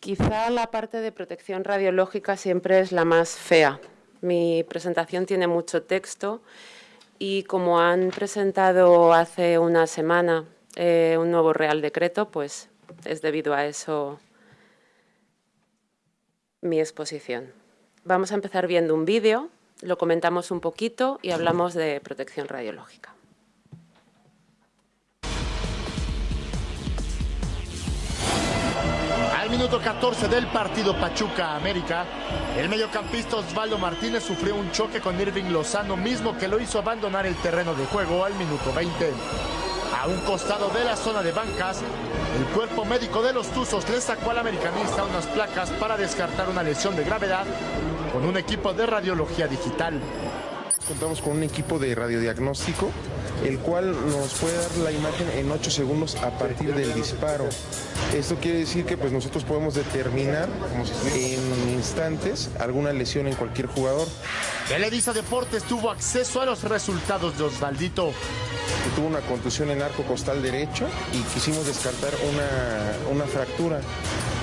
Quizá la parte de protección radiológica siempre es la más fea. Mi presentación tiene mucho texto y como han presentado hace una semana eh, un nuevo Real Decreto, pues es debido a eso mi exposición. Vamos a empezar viendo un vídeo, lo comentamos un poquito y hablamos de protección radiológica. Minuto 14 del partido Pachuca-América, el mediocampista Osvaldo Martínez sufrió un choque con Irving Lozano, mismo que lo hizo abandonar el terreno de juego al minuto 20. A un costado de la zona de bancas, el cuerpo médico de los Tuzos le sacó al americanista unas placas para descartar una lesión de gravedad con un equipo de radiología digital. Contamos con un equipo de radiodiagnóstico, el cual nos puede dar la imagen en 8 segundos a partir del disparo. Esto quiere decir que pues, nosotros podemos determinar en instantes alguna lesión en cualquier jugador. Televisa Deportes tuvo acceso a los resultados de Osvaldito. Tuvo una contusión en arco costal derecho y quisimos descartar una, una fractura.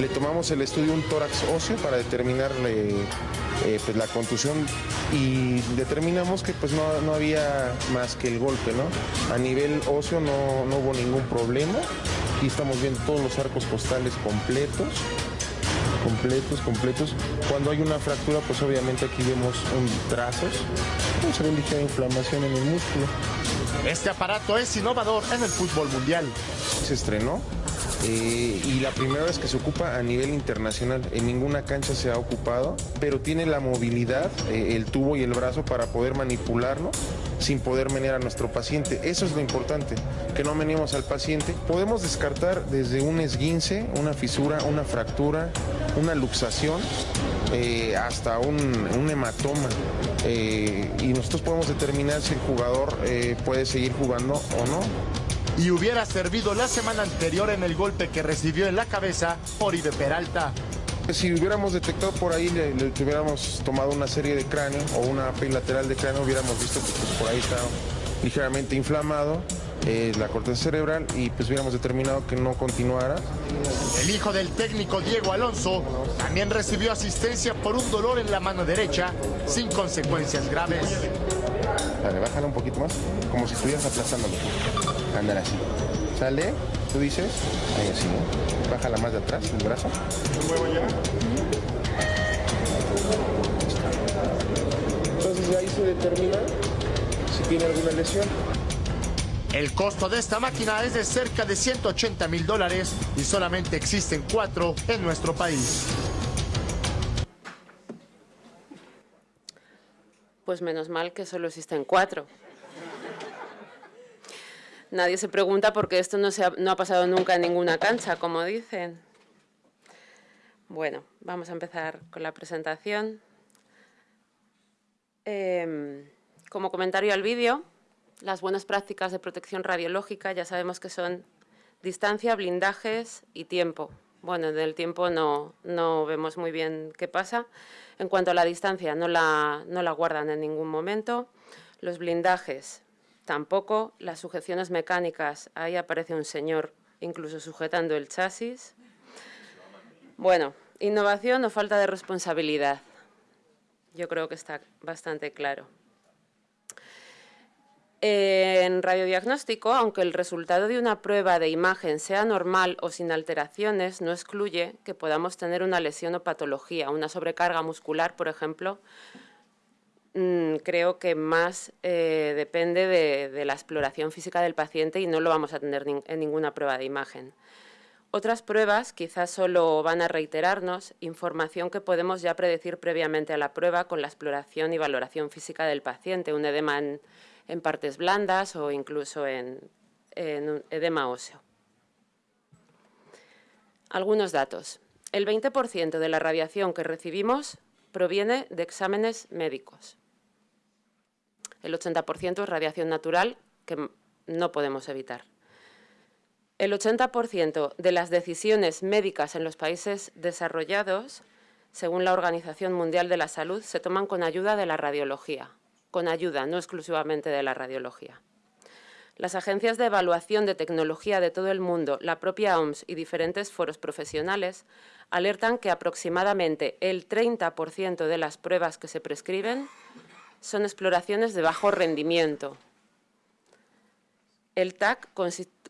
Le tomamos el estudio un tórax óseo para determinarle eh, pues, la contusión y determinamos que pues no, había más que el golpe, ¿no? A nivel óseo no, no hubo ningún problema. Aquí estamos viendo todos los arcos costales completos completos, completos. Cuando hay una fractura, pues obviamente aquí vemos un trazos, pues, se ve ligera inflamación en el músculo. Este aparato es innovador en el fútbol mundial. Se estrenó eh, y la primera vez que se ocupa a nivel internacional. En ninguna cancha se ha ocupado, pero tiene la movilidad, eh, el tubo y el brazo para poder manipularlo sin poder menear a nuestro paciente. Eso es lo importante, que no meneemos al paciente. Podemos descartar desde un esguince, una fisura, una fractura, una luxación, eh, hasta un, hematoma. y nosotros podemos determinar si el jugador puede seguir jugando o no y hubiera servido la semana anterior en el golpe que recibió en la cabeza Oribe Peralta. Si hubiéramos detectado por ahí, le, hubiéramos tomado una serie de cráneo o una lateral de cráneo, hubiéramos visto que pues, por ahí está ligeramente inflamado eh, la corteza cerebral y pues hubiéramos determinado que no continuara. El hijo del técnico Diego Alonso también recibió asistencia por un dolor en la mano derecha sin consecuencias graves. Dale, bájala un poquito más, como si estuvieras aplastándolo andar así. Sale, tú dices, ahí así, ¿no? Bájala más de atrás, el brazo. Entonces ahí se determina si tiene alguna lesión. El costo de esta máquina es de cerca de 180 mil dólares y solamente existen cuatro en nuestro país. Pues menos mal que solo existen cuatro. Nadie se pregunta por qué esto no, se ha, pasado nunca en ninguna cancha, como dicen. Bueno, vamos a empezar con la presentación. Em, como comentario al vídeo, las buenas prácticas de protección radiológica ya sabemos que son distancia, blindajes y tiempo. Bueno, en el tiempo no, vemos muy bien qué pasa. En cuanto a la distancia, no la guardan en ningún momento. Los blindajes, Tampoco las sujeciones mecánicas, ahí aparece un señor incluso sujetando el chasis. Bueno, innovación o falta de responsabilidad. Yo creo que está bastante claro. En radiodiagnóstico, aunque el resultado de una prueba de imagen sea normal o sin alteraciones, no excluye que podamos tener una lesión o patología, una sobrecarga muscular, por ejemplo, creo que más eh, depende de, la exploración física del paciente y no lo vamos a tener en ninguna prueba de imagen. Otras pruebas quizás solo van a reiterarnos información que podemos ya predecir previamente a la prueba con la exploración y valoración física del paciente, un edema en, partes blandas o incluso en, en un edema óseo. Algunos datos. El 20% de la radiación que recibimos proviene de exámenes médicos. El 80% es radiación natural que no podemos evitar. El 80% de las decisiones médicas en los países desarrollados, según la Organización Mundial de la Salud, se toman con ayuda de la radiología, con ayuda, no exclusivamente de la radiología. Las agencias de evaluación de tecnología de todo el mundo, la propia OMS y diferentes foros profesionales alertan que aproximadamente el 30% de las pruebas que se prescriben son exploraciones de bajo rendimiento. El TAC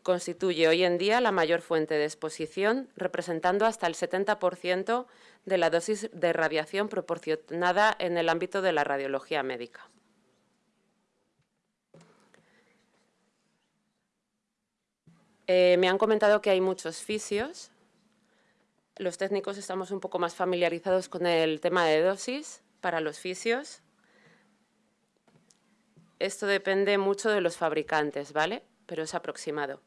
constituye hoy en día la mayor fuente de exposición, representando hasta el 70% de la dosis de radiación proporcionada en el ámbito de la radiología médica. Eh, me han comentado que hay muchos fisios. Los técnicos estamos un poco más familiarizados con el tema de dosis para los fisios. Esto depende mucho de los fabricantes, ¿vale? Pero es aproximado.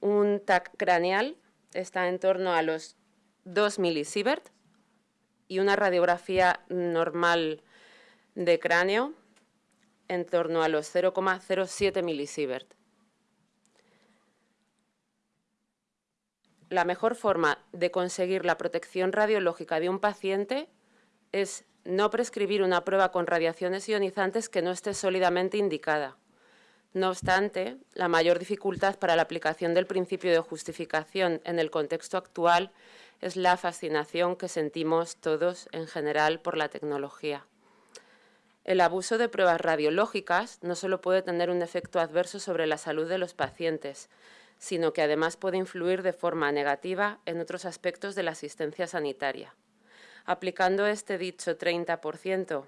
Un TAC craneal está en torno a los 2 milisievert y una radiografía normal de cráneo en torno a los 0,07 milisievert. la mejor forma de conseguir la protección radiológica de un paciente es no prescribir una prueba con radiaciones ionizantes que no esté sólidamente indicada. No obstante, la mayor dificultad para la aplicación del principio de justificación en el contexto actual es la fascinación que sentimos todos en general por la tecnología. El abuso de pruebas radiológicas no solo puede tener un efecto adverso sobre la salud de los pacientes, sino que además puede influir de forma negativa en otros aspectos de la asistencia sanitaria. Aplicando este dicho 30%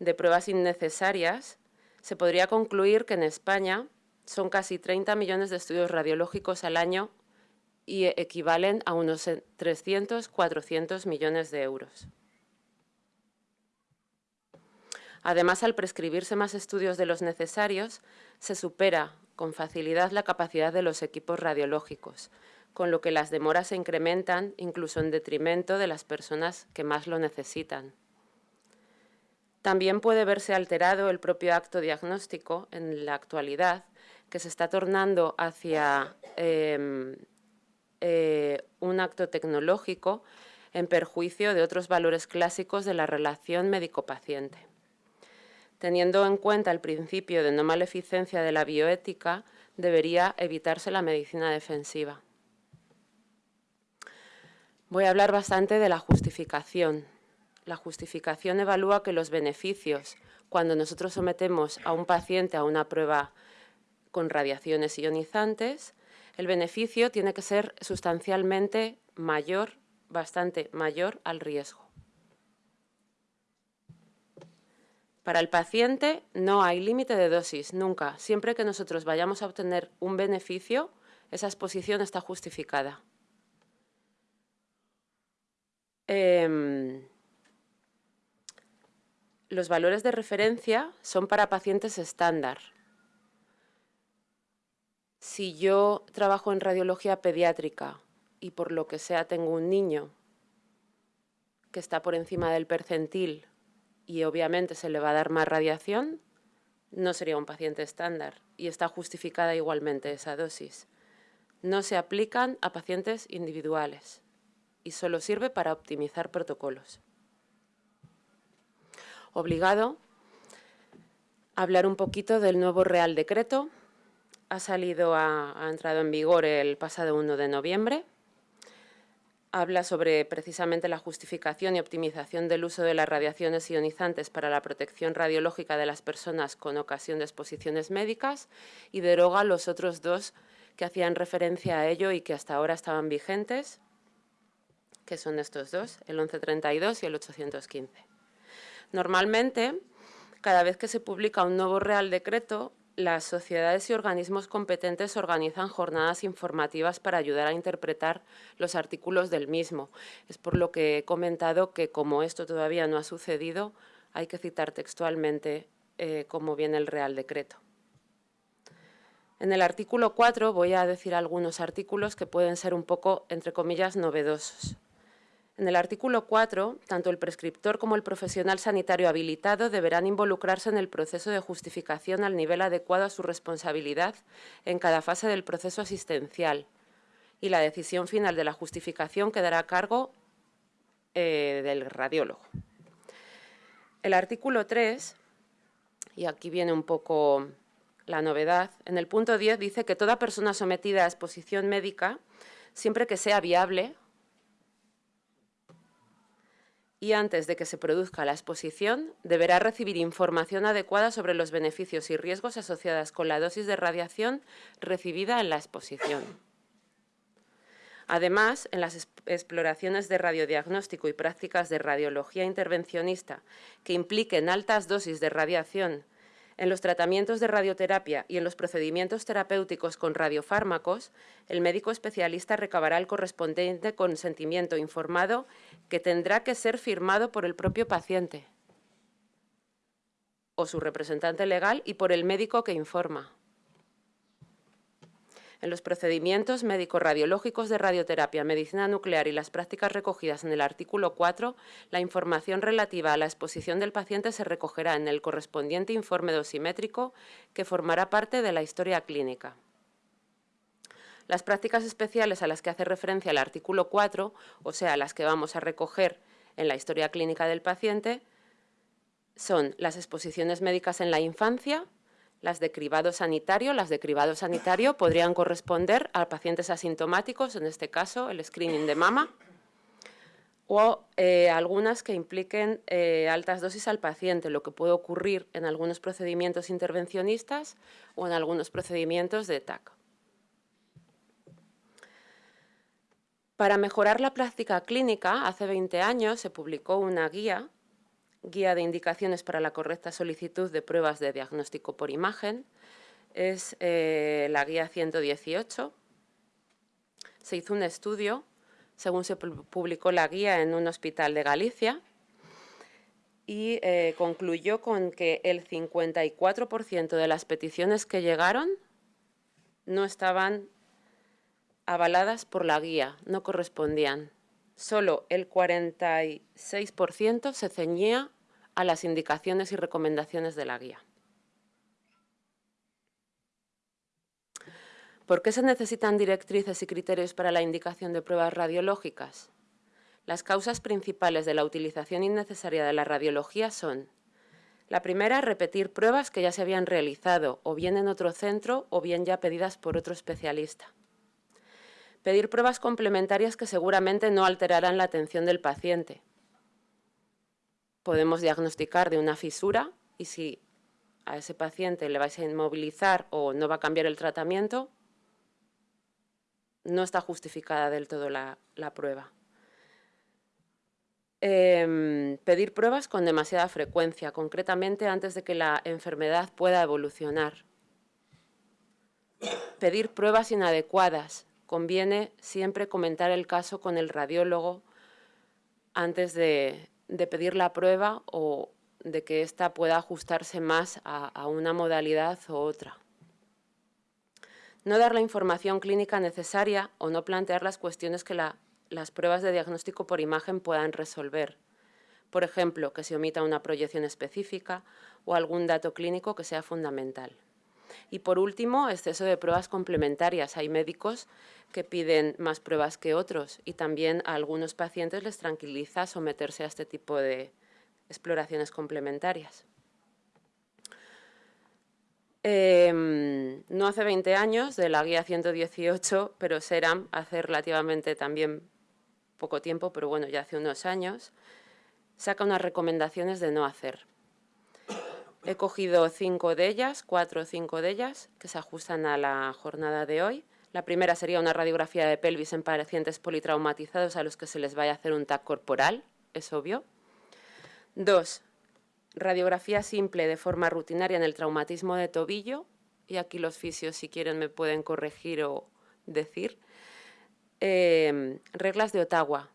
de pruebas innecesarias, se podría concluir que en España son casi 30 millones de estudios radiológicos al año y equivalen a unos 300-400 millones de euros. Además, al prescribirse más estudios de los necesarios, se supera con facilidad la capacidad de los equipos radiológicos, con lo que las demoras se incrementan incluso en detrimento de las personas que más lo necesitan. También puede verse alterado el propio acto diagnóstico en la actualidad, que se está tornando hacia em, eh, un acto tecnológico en perjuicio de otros valores clásicos de la relación médico-paciente. Teniendo en cuenta el principio de no maleficencia de la bioética, debería evitarse la medicina defensiva. Voy a hablar bastante de la justificación. La justificación evalúa que los beneficios, cuando nosotros sometemos a un paciente a una prueba con radiaciones ionizantes, el beneficio tiene que ser sustancialmente mayor, bastante mayor al riesgo. Para el paciente no hay límite de dosis, nunca. Siempre que nosotros vayamos a obtener un beneficio, esa exposición está justificada. Em, los valores de referencia son para pacientes estándar. Si yo trabajo en radiología pediátrica y por lo que sea tengo un niño que está por encima del percentil y obviamente se le va a dar más radiación, no sería un paciente estándar y está justificada igualmente esa dosis. No se aplican a pacientes individuales y solo sirve para optimizar protocolos. Obligado a hablar un poquito del nuevo Real Decreto. Ha salido, ha entrado en vigor el pasado 1 de noviembre habla sobre precisamente la justificación y optimización del uso de las radiaciones ionizantes para la protección radiológica de las personas con ocasión de exposiciones médicas y deroga los otros dos que hacían referencia a ello y que hasta ahora estaban vigentes, que son estos dos, el 1132 y el 815. Normalmente, cada vez que se publica un nuevo Real Decreto, las sociedades y organismos competentes organizan jornadas informativas para ayudar a interpretar los artículos del mismo. Es por lo que he comentado que como esto todavía no ha sucedido, hay que citar textualmente eh, cómo viene el Real Decreto. En el artículo 4 voy a decir algunos artículos que pueden ser un poco, entre comillas, novedosos. En el artículo 4, tanto el prescriptor como el profesional sanitario habilitado deberán involucrarse en el proceso de justificación al nivel adecuado a su responsabilidad en cada fase del proceso asistencial y la decisión final de la justificación quedará a cargo eh, del radiólogo. El artículo 3, y aquí viene un poco la novedad, en el punto 10 dice que toda persona sometida a exposición médica, siempre que sea viable, y antes de que se produzca la exposición, deberá recibir información adecuada sobre los beneficios y riesgos asociados con la dosis de radiación recibida en la exposición. Además, en las exploraciones de radiodiagnóstico y prácticas de radiología intervencionista que impliquen altas dosis de radiación en los tratamientos de radioterapia y en los procedimientos terapéuticos con radiofármacos, el médico especialista recabará el correspondiente consentimiento informado que tendrá que ser firmado por el propio paciente o su representante legal y por el médico que informa en los procedimientos médico-radiológicos de radioterapia, medicina nuclear y las prácticas recogidas en el artículo 4, la información relativa a la exposición del paciente se recogerá en el correspondiente informe dosimétrico que formará parte de la historia clínica. Las prácticas especiales a las que hace referencia el artículo 4, o sea, las que vamos a recoger en la historia clínica del paciente, son las exposiciones médicas en la infancia, las de cribado sanitario, las de cribado sanitario podrían corresponder a pacientes asintomáticos, en este caso el screening de mama, o eh, algunas que impliquen eh, altas dosis al paciente, lo que puede ocurrir en algunos procedimientos intervencionistas o en algunos procedimientos de TAC. Para mejorar la práctica clínica, hace 20 años se publicó una guía guía de indicaciones para la correcta solicitud de pruebas de diagnóstico por imagen. Es eh, la guía 118. Se hizo un estudio, según se publicó la guía en un hospital de Galicia, y eh, concluyó con que el 54% de las peticiones que llegaron no estaban avaladas por la guía, no correspondían. Solo el 46% se ceñía a las indicaciones y recomendaciones de la guía. ¿Por qué se necesitan directrices y criterios para la indicación de pruebas radiológicas? Las causas principales de la utilización innecesaria de la radiología son la primera, repetir pruebas que ya se habían realizado, o bien en otro centro, o bien ya pedidas por otro especialista. Pedir pruebas complementarias que seguramente no alterarán la atención del paciente, podemos diagnosticar de una fisura y si a ese paciente le vais a inmovilizar o no va a cambiar el tratamiento, no está justificada del todo la, prueba. Em, pedir pruebas con demasiada frecuencia, concretamente antes de que la enfermedad pueda evolucionar. Pedir pruebas inadecuadas. Conviene siempre comentar el caso con el radiólogo antes de, de pedir la prueba o de que ésta pueda ajustarse más a, una modalidad u otra. No dar la información clínica necesaria o no plantear las cuestiones que las pruebas de diagnóstico por imagen puedan resolver. Por ejemplo, que se omita una proyección específica o algún dato clínico que sea fundamental. Y por último, exceso de pruebas complementarias. Hay médicos que piden más pruebas que otros y también a algunos pacientes les tranquiliza someterse a este tipo de exploraciones complementarias. Em, no hace 20 años, de la guía 118, pero SERAM hace relativamente también poco tiempo, pero bueno, ya hace unos años, saca unas recomendaciones de no hacer. He cogido cinco de ellas, cuatro o cinco de ellas, que se ajustan a la jornada de hoy. La primera sería una radiografía de pelvis en pacientes politraumatizados a los que se les vaya a hacer un TAC corporal, es obvio. Dos, radiografía simple de forma rutinaria en el traumatismo de tobillo, y aquí los fisios si quieren me pueden corregir o decir. Em, reglas de Ottawa.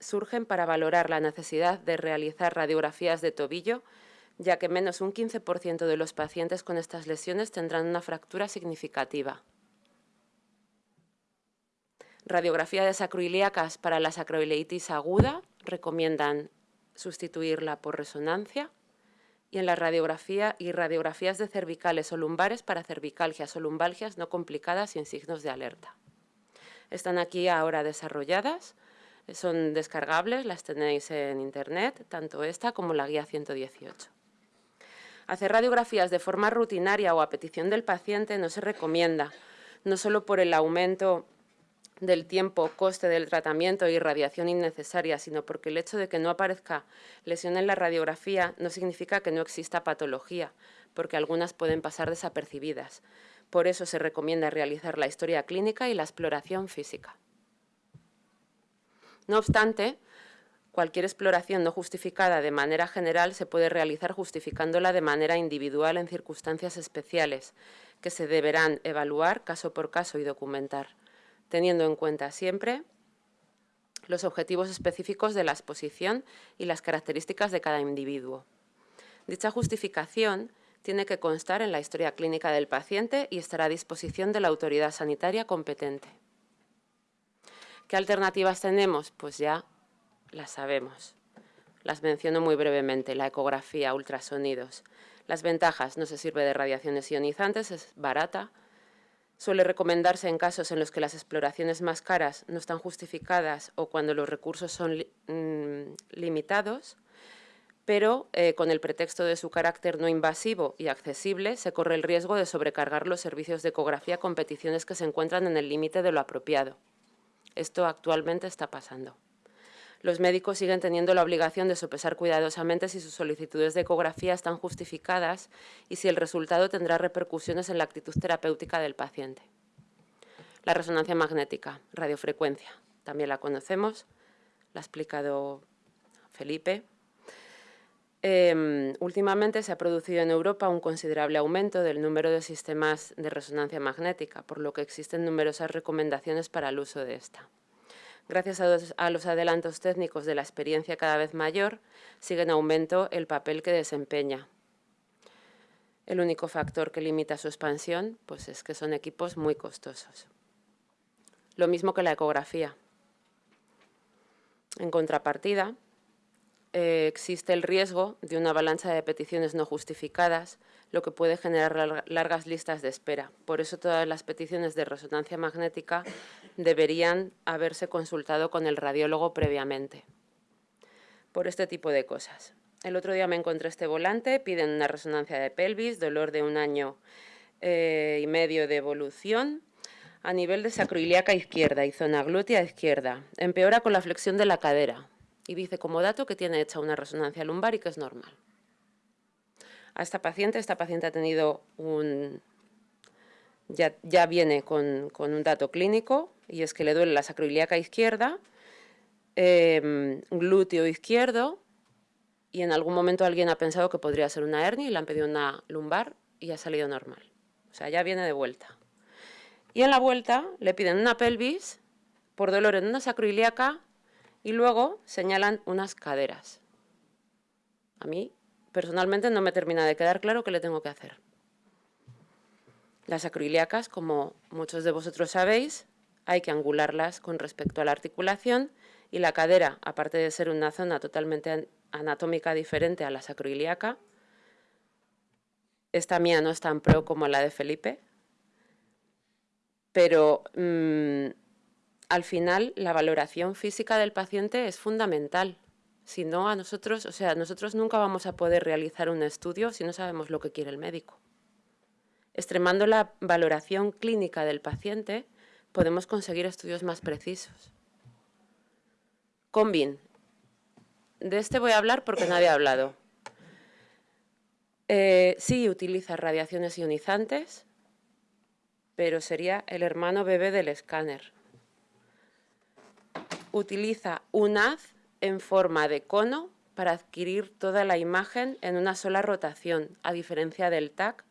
Surgen para valorar la necesidad de realizar radiografías de tobillo ya que menos un 15% de los pacientes con estas lesiones tendrán una fractura significativa. Radiografía de sacroiliacas para la sacroileitis aguda, recomiendan sustituirla por resonancia. Y en la radiografía y radiografías de cervicales o lumbares para cervicalgias o lumbalgias no complicadas sin signos de alerta. Están aquí ahora desarrolladas, son descargables, las tenéis en internet, tanto esta como la guía 118. Hacer radiografías de forma rutinaria o a petición del paciente no se recomienda, no solo por el aumento del tiempo, coste del tratamiento y radiación innecesaria, sino porque el hecho de que no aparezca lesión en la radiografía no significa que no exista patología, porque algunas pueden pasar desapercibidas. Por eso se recomienda realizar la historia clínica y la exploración física. No obstante, cualquier exploración no justificada de manera general se puede realizar justificándola de manera individual en circunstancias especiales, que se deberán evaluar caso por caso y documentar teniendo en cuenta siempre los objetivos específicos de la exposición y las características de cada individuo. Dicha justificación tiene que constar en la historia clínica del paciente y estará a disposición de la autoridad sanitaria competente. ¿Qué alternativas tenemos? Pues ya las sabemos. Las menciono muy brevemente, la ecografía, ultrasonidos. Las ventajas, no se sirve de radiaciones ionizantes, es barata, Suele recomendarse en casos en los que las exploraciones más caras no están justificadas o cuando los recursos son mm, limitados, pero eh, con el pretexto de su carácter no invasivo y accesible, se corre el riesgo de sobrecargar los servicios de ecografía con peticiones que se encuentran en el límite de lo apropiado. Esto actualmente está pasando los médicos siguen teniendo la obligación de sopesar cuidadosamente si sus solicitudes de ecografía están justificadas y si el resultado tendrá repercusiones en la actitud terapéutica del paciente. La resonancia magnética, radiofrecuencia, también la conocemos, la ha explicado Felipe. Em, últimamente se ha producido en Europa un considerable aumento del número de sistemas de resonancia magnética, por lo que existen numerosas recomendaciones para el uso de esta. Gracias a los, adelantos técnicos de la experiencia cada vez mayor, sigue en aumento el papel que desempeña. El único factor que limita su expansión pues es que son equipos muy costosos. Lo mismo que la ecografía. En contrapartida, eh, existe el riesgo de una avalancha de peticiones no justificadas, lo que puede generar largas listas de espera. Por eso todas las peticiones de resonancia magnética deberían haberse consultado con el radiólogo previamente. Por este tipo de cosas. El otro día me encontré este volante, piden una resonancia de pelvis, dolor de un año eh, y medio de evolución, a nivel de sacroiliaca izquierda y zona glútea izquierda. Empeora con la flexión de la cadera, y dice como dato que tiene hecha una resonancia lumbar y que es normal. A esta paciente, esta paciente ha tenido un... ya, ya viene con, un dato clínico y es que le duele la sacroiliaca izquierda, em, glúteo izquierdo y en algún momento alguien ha pensado que podría ser una hernia y le han pedido una lumbar y ha salido normal. O sea, ya viene de vuelta. Y en la vuelta le piden una pelvis por dolor en una sacroiliaca y luego señalan unas caderas. A mí, personalmente, no me termina de quedar claro qué le tengo que hacer. Las acroiliacas, como muchos de vosotros sabéis, hay que angularlas con respecto a la articulación y la cadera, aparte de ser una zona totalmente anatómica diferente a la sacroiliaca, esta mía no es tan pro como la de Felipe, pero mm, al final la valoración física del paciente es fundamental. Si no, a nosotros, o sea, nosotros nunca vamos a poder realizar un estudio si no sabemos lo que quiere el médico. Extremando la valoración clínica del paciente, podemos conseguir estudios más precisos. Combin. De este voy a hablar porque nadie ha hablado. Eh, sí utiliza radiaciones ionizantes, pero sería el hermano bebé del escáner utiliza un haz en forma de cono para adquirir toda la imagen en una sola rotación, a diferencia del TAC,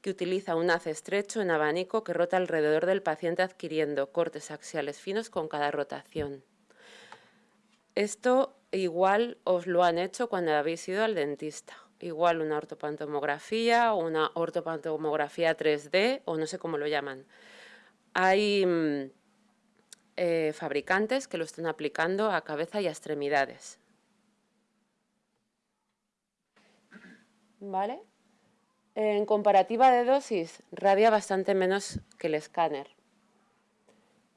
que utiliza un haz estrecho en abanico que rota alrededor del paciente adquiriendo cortes axiales finos con cada rotación. Esto igual os lo han hecho cuando habéis ido al dentista. Igual una ortopantomografía o una ortopantomografía 3D o no sé cómo lo llaman. Hay mm, eh, fabricantes que lo estén aplicando a cabeza y a extremidades. ¿Vale? En comparativa de dosis, radia bastante menos que el escáner.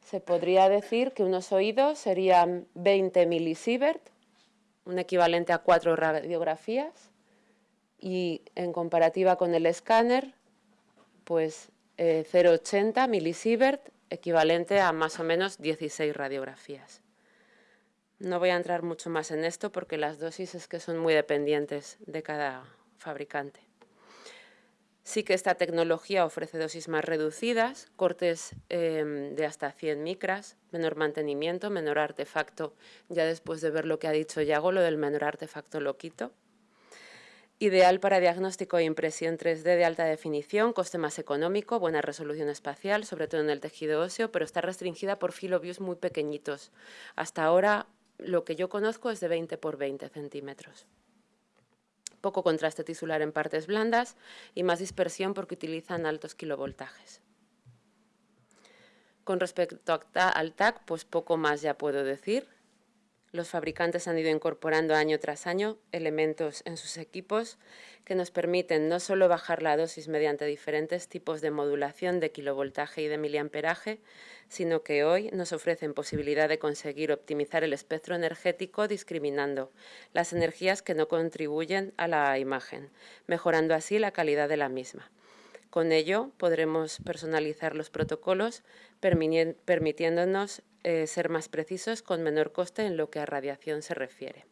Se podría decir que unos oídos serían 20 milisievert, un equivalente a cuatro radiografías, y en comparativa con el escáner, pues 0,80 eh, milisievert, equivalente a más o menos 16 radiografías. No voy a entrar mucho más en esto porque las dosis es que son muy dependientes de cada fabricante. Sí que esta tecnología ofrece dosis más reducidas, cortes em, de hasta 100 micras, menor mantenimiento, menor artefacto. Ya después de ver lo que ha dicho Yago, lo del menor artefacto lo quito. Ideal para diagnóstico e impresión 3D de alta definición, coste más económico, buena resolución espacial, sobre todo en el tejido óseo, pero está restringida por filoviews muy pequeñitos. Hasta ahora lo que yo conozco es de 20 por 20 centímetros poco contraste tisular en partes blandas y más dispersión porque utilizan altos kilovoltajes. Con respecto al TAC, pues poco más ya puedo decir. Los fabricantes han ido incorporando año tras año elementos en sus equipos que nos permiten no solo bajar la dosis mediante diferentes tipos de modulación de kilovoltaje y de miliamperaje, sino que hoy nos ofrecen posibilidad de conseguir optimizar el espectro energético discriminando las energías que no contribuyen a la imagen, mejorando así la calidad de la misma. Con ello podremos personalizar los protocolos permitiéndonos eh, ser más precisos con menor coste en lo que a radiación se refiere.